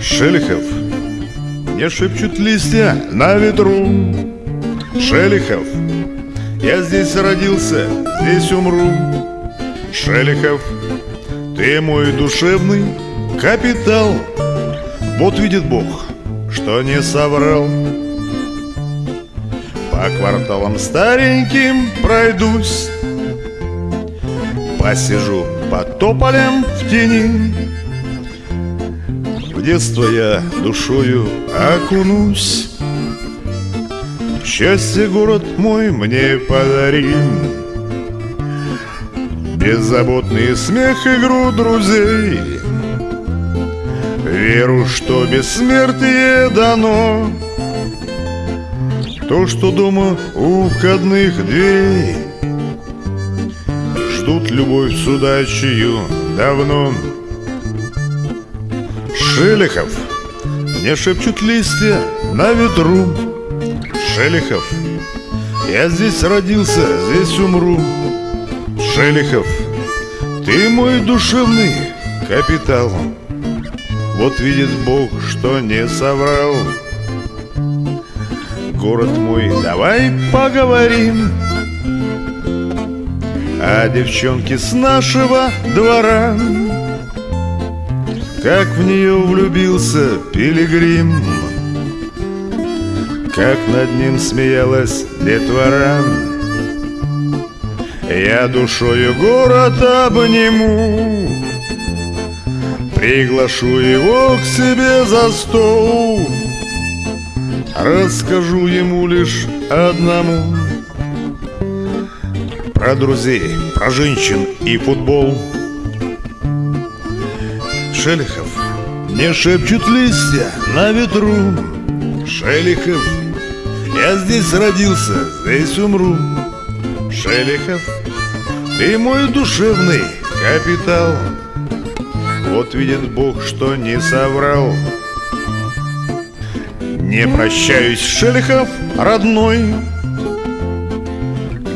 Шелихов. Не шепчут листья на ветру. Шелихов. Я здесь родился, здесь умру. Шелихов. Ты мой душевный капитал. Вот видит Бог, что не соврал. По кварталам стареньким пройдусь Посижу под тополем в тени. В детство я душою окунусь. Счастье город мой мне подарил Беззаботный смех, игру друзей. Веру, что бессмертие дано. То, что дома у входных дверей Ждут любовь судачью давно. Шелихов Мне шепчут листья на ветру. Шелихов Я здесь родился, здесь умру. Шелихов Ты мой душевный капитал. Вот видит Бог, что не соврал. Город мой, давай поговорим а девчонки с нашего двора. Как в нее влюбился пилигрим. Как над ним смеялась детвора. Я душою город обниму. Приглашу его к себе за стол. Расскажу ему лишь одному про друзей, про женщин и футбол. Шелихов Не шепчут листья на ветру. Шелихов Я здесь родился, здесь умру. Шелихов Ты мой душевный капитал. Вот видит Бог, что не соврал. Не прощаюсь, Шелихов, родной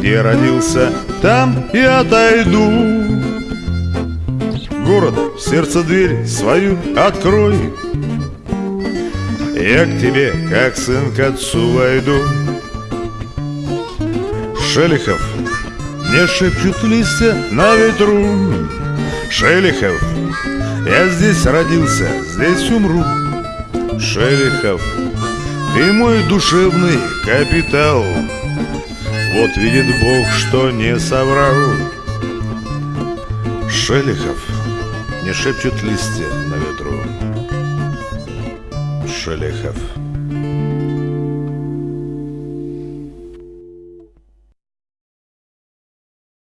где родился, там и отойду. Город, сердце дверь свою открой. Я к тебе, как сын к отцу войду. Шелихов, мне шепчут листья на ветру. Шелихов, я здесь родился, здесь умру. Шелихов, ты мой душевный капитал вот видит Бог, что не соврал. Шелихов Не шепчут листья на ветру. Шелихов